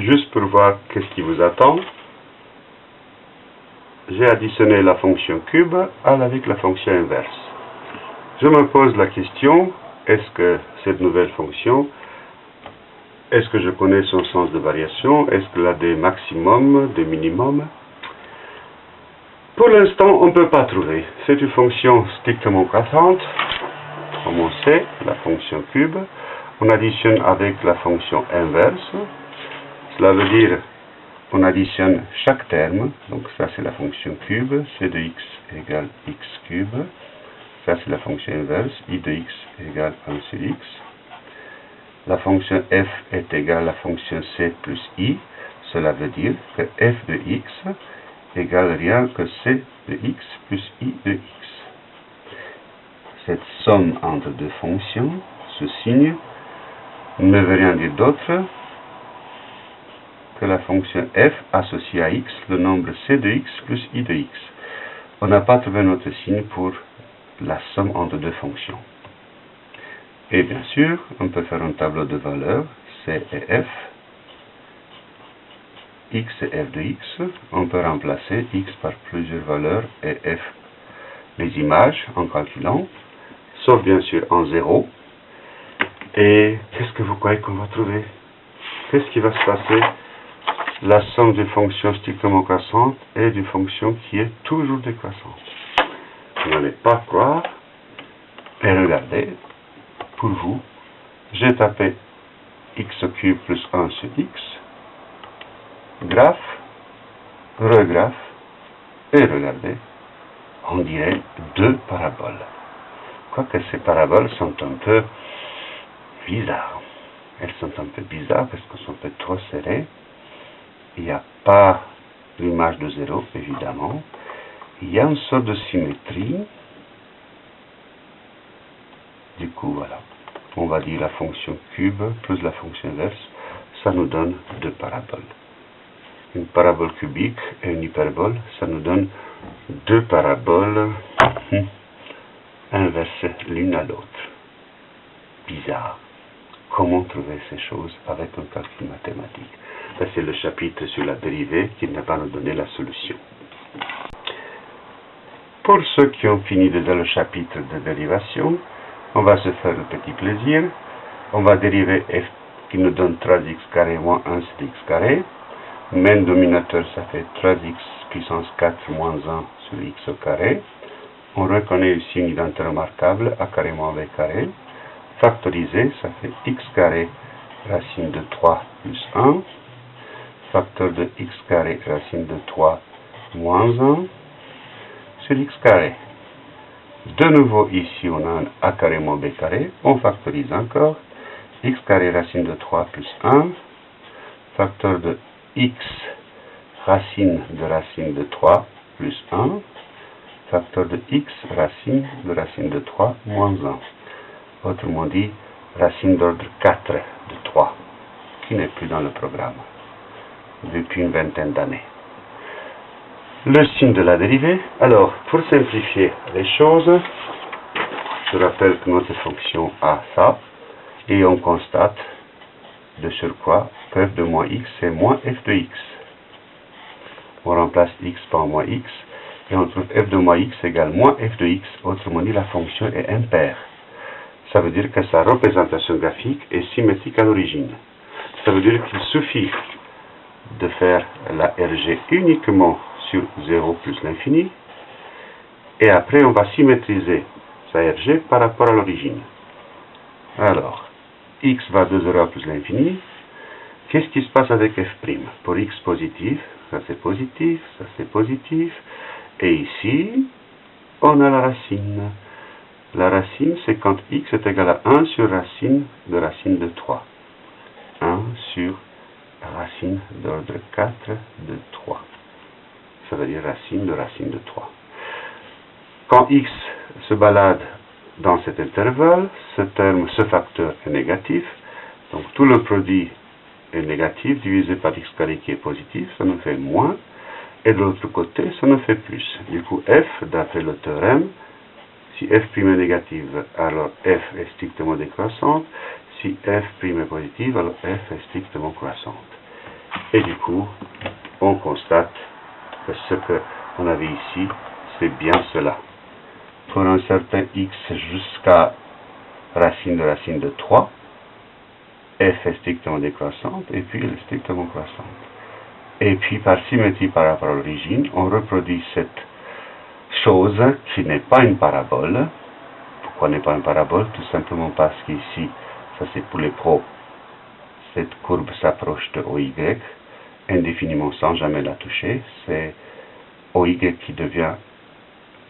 juste pour voir qu'est-ce qui vous attend, j'ai additionné la fonction cube avec la fonction inverse. Je me pose la question, est-ce que cette nouvelle fonction, est-ce que je connais son sens de variation Est-ce qu'elle a des maximums, des minimums Pour l'instant, on ne peut pas trouver. C'est une fonction strictement croissante, comme on sait, la fonction cube. On additionne avec la fonction inverse. Cela veut dire on additionne chaque terme, donc ça c'est la fonction cube, c de x égale x cube, ça c'est la fonction inverse, i de x égale 1 sur x, la fonction f est égale à la fonction c plus i, cela veut dire que f de x égale rien que c de x plus i de x. Cette somme entre deux fonctions, ce signe, ne veut rien dire d'autre que la fonction f associe à x le nombre c de x plus i de x. On n'a pas trouvé notre signe pour la somme entre deux fonctions. Et bien sûr, on peut faire un tableau de valeurs c et f. x et f de x. On peut remplacer x par plusieurs valeurs et f les images en calculant, sauf bien sûr en 0. Et qu'est-ce que vous croyez qu'on va trouver? Qu'est-ce qui va se passer? La somme d'une fonction strictement croissante et d'une fonction qui est toujours décroissante. Vous n'allez pas croire, et regardez, pour vous, j'ai tapé x cube plus 1 sur x, graphe, regraphe, et regardez, on dirait deux paraboles. Quoique ces paraboles sont un peu bizarres. Elles sont un peu bizarres parce qu'elles sont un peu trop serrées il n'y a pas l'image de zéro, évidemment. Il y a une sorte de symétrie. Du coup, voilà. On va dire la fonction cube plus la fonction inverse, ça nous donne deux paraboles. Une parabole cubique et une hyperbole, ça nous donne deux paraboles hum, inversées l'une à l'autre. Bizarre. Comment trouver ces choses avec un calcul mathématique? C'est le chapitre sur la dérivée qui va nous donner la solution. Pour ceux qui ont fini déjà le chapitre de dérivation, on va se faire le petit plaisir. On va dériver f qui nous donne 3x carré moins 1 sur x carré. Main dominateur, ça fait 3x puissance 4 moins 1 sur x au carré. On reconnaît ici une identité remarquable, a carré moins b carré. Factorisé, ça fait x carré racine de 3 plus 1 facteur de x carré racine de 3 moins 1 sur x carré. De nouveau, ici, on a un a carré moins b carré. On factorise encore. x carré racine de 3 plus 1. Facteur de x racine de racine de 3 plus 1. Facteur de x racine de racine de 3 moins 1. Autrement dit, racine d'ordre 4 de 3, qui n'est plus dans le programme depuis une vingtaine d'années. Le signe de la dérivée. Alors, pour simplifier les choses, je rappelle que notre fonction a ça, et on constate de surcroît que f de moins x c'est moins f de x. On remplace x par moins x, et on trouve f de moins x égale moins f de x, autrement dit la fonction est impaire. Ça veut dire que sa représentation graphique est symétrique à l'origine. Ça veut dire qu'il suffit de faire la RG uniquement sur 0 plus l'infini. Et après, on va symétriser sa RG par rapport à l'origine. Alors, x va de 0 plus l'infini. Qu'est-ce qui se passe avec f'? Pour x positif, ça c'est positif, ça c'est positif. Et ici, on a la racine. La racine, c'est quand x est égal à 1 sur racine de racine de 3. 1 sur racine d'ordre 4 de 3. Ça veut dire racine de racine de 3. Quand x se balade dans cet intervalle, ce terme, ce facteur est négatif. Donc tout le produit est négatif divisé par x carré qui est positif, ça nous fait moins. Et de l'autre côté, ça nous fait plus. Du coup, f, d'après le théorème, si f' est négative, alors f est strictement décroissante. Si f' est positive, alors f est strictement croissante. Et du coup, on constate que ce qu'on avait ici, c'est bien cela. Pour un certain x jusqu'à racine de racine de 3, f est strictement décroissante et puis elle est strictement croissante. Et puis par symétrie par rapport à l'origine, on reproduit cette chose qui n'est pas une parabole. Pourquoi n'est pas une parabole? Tout simplement parce qu'ici, ça c'est pour les pros, cette courbe s'approche de OY indéfiniment sans jamais la toucher. C'est OY qui devient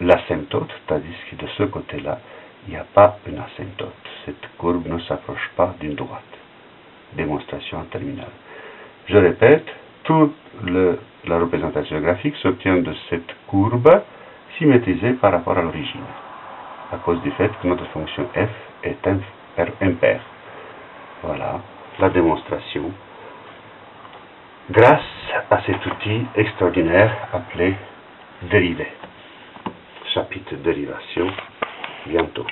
l'asymptote, tandis que de ce côté-là, il n'y a pas une asymptote. Cette courbe ne s'approche pas d'une droite. Démonstration terminale. Je répète, toute la représentation graphique s'obtient de cette courbe symétrisée par rapport à l'origine, à cause du fait que notre fonction f est impaire. Voilà la démonstration grâce à cet outil extraordinaire appelé dérivé. Chapitre dérivation, bientôt.